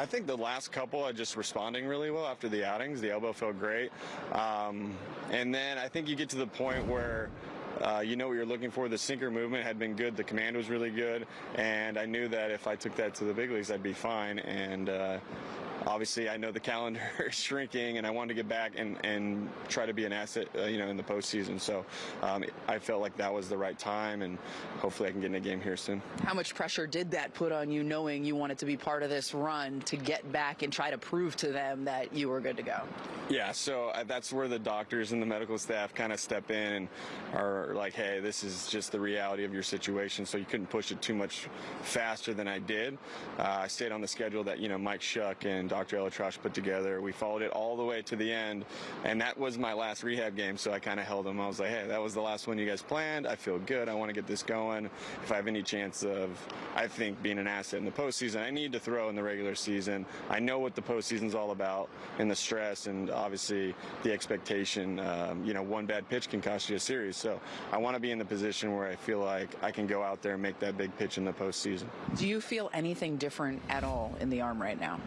I think the last couple are just responding really well after the outings. The elbow felt great. Um, and then I think you get to the point where uh, you know what you're looking for. The sinker movement had been good. The command was really good, and I knew that if I took that to the big leagues, I'd be fine. And uh, obviously, I know the calendar is shrinking, and I wanted to get back and, and try to be an asset, uh, you know, in the postseason. So um, I felt like that was the right time, and hopefully, I can get in a game here soon. How much pressure did that put on you, knowing you wanted to be part of this run to get back and try to prove to them that you were good to go? Yeah, so uh, that's where the doctors and the medical staff kind of step in and are like, hey, this is just the reality of your situation. So you couldn't push it too much faster than I did. Uh, I stayed on the schedule that, you know, Mike Shuck and Dr. ElAttrache put together. We followed it all the way to the end. And that was my last rehab game. So I kind of held them. I was like, hey, that was the last one you guys planned. I feel good. I want to get this going. If I have any chance of, I think, being an asset in the postseason, I need to throw in the regular season. I know what the postseason's all about and the stress and obviously the expectation. Um, you know, one bad pitch can cost you a series. So I want to be in the position where I feel like I can go out there and make that big pitch in the postseason. Do you feel anything different at all in the arm right now?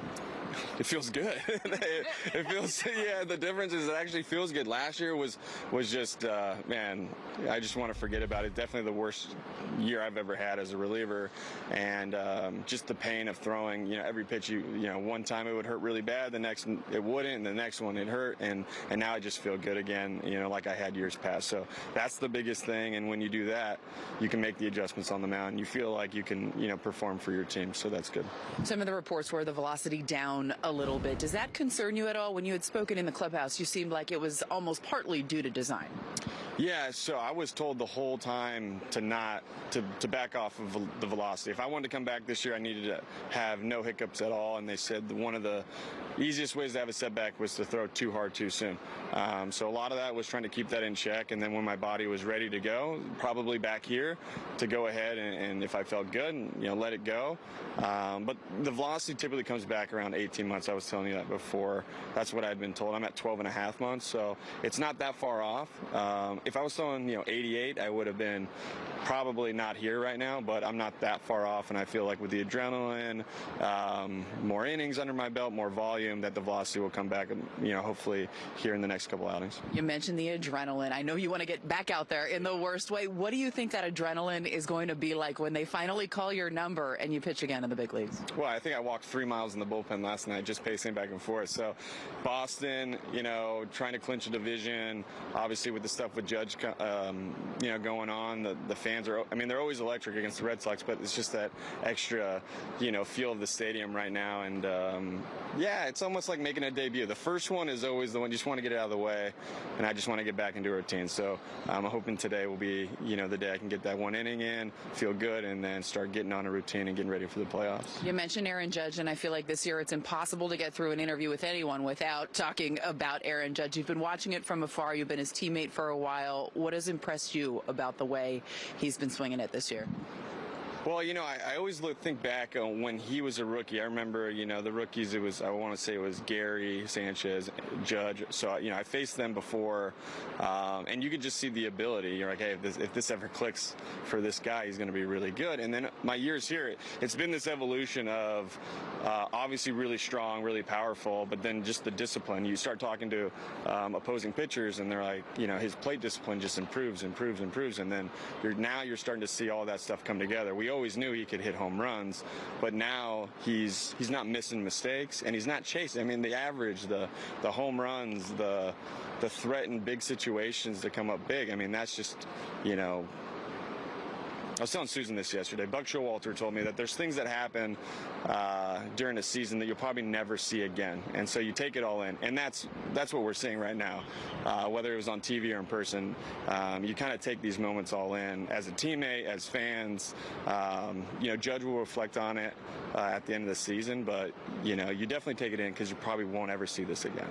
it feels good. it feels yeah. The difference is it actually feels good. Last year was was just uh, man. I just want to forget about it. Definitely the worst year I've ever had as a reliever, and um, just the pain of throwing. You know, every pitch you you know one time it would hurt really bad, the next it wouldn't, and the next one it hurt, and and now I just feel good again. You know, like I had years past. So that's the biggest thing. And when you do that, you can make the adjustments on the mound. You feel like you can you know perform for your team. So that's good. Some of the reports were the velocity down a little bit. Does that concern you at all? When you had spoken in the clubhouse, you seemed like it was almost partly due to design. Yeah, so I was told the whole time to not to, to back off of the velocity. If I wanted to come back this year, I needed to have no hiccups at all. And they said one of the easiest ways to have a setback was to throw too hard too soon. Um, so a lot of that was trying to keep that in check. And then when my body was ready to go, probably back here, to go ahead and, and if I felt good, you know, let it go. Um, but the velocity typically comes back around 18 months. I was telling you that before. That's what I'd been told. I'm at 12 and a half months, so it's not that far off. Um, if I was throwing, you know, 88, I would have been probably not here right now, but I'm not that far off, and I feel like with the adrenaline, um, more innings under my belt, more volume, that the velocity will come back, you know, hopefully here in the next couple outings. You mentioned the adrenaline. I know you want to get back out there in the worst way. What do you think that adrenaline is going to be like when they finally call your number and you pitch again in the big leagues? Well, I think I walked three miles in the bullpen last night, just pacing back and forth. So, Boston, you know, trying to clinch a division, obviously with the stuff with Judge, um, you know, going on, the the fans are, I mean, they're always electric against the Red Sox, but it's just that extra, you know, feel of the stadium right now. And um, yeah, it's almost like making a debut. The first one is always the one you just want to get out of the way, and I just want to get back into a routine. So I'm hoping today will be, you know, the day I can get that one inning in, feel good, and then start getting on a routine and getting ready for the playoffs. You mentioned Aaron Judge, and I feel like this year it's impossible to get through an interview with anyone without talking about Aaron Judge. You've been watching it from afar. You've been his teammate for a while. What has impressed you about the way he's been swinging it this year? Well, you know, I, I always look, think back on when he was a rookie. I remember, you know, the rookies. It was I want to say it was Gary Sanchez, Judge. So you know, I faced them before, um, and you could just see the ability. You're like, hey, if this, if this ever clicks for this guy, he's going to be really good. And then my years here, it, it's been this evolution of uh, obviously really strong, really powerful, but then just the discipline. You start talking to um, opposing pitchers, and they're like, you know, his plate discipline just improves, improves, improves, and then you're now you're starting to see all that stuff come together. We always knew he could hit home runs, but now he's he's not missing mistakes and he's not chasing. I mean, the average, the the home runs, the the threat in big situations to come up big. I mean, that's just you know I was telling Susan this yesterday. Buck Showalter told me that there's things that happen uh, uh, during a season that you'll probably never see again, and so you take it all in, and that's that's what we're seeing right now. Uh, whether it was on TV or in person, um, you kind of take these moments all in as a teammate, as fans. Um, you know, Judge will reflect on it uh, at the end of the season, but you know, you definitely take it in because you probably won't ever see this again.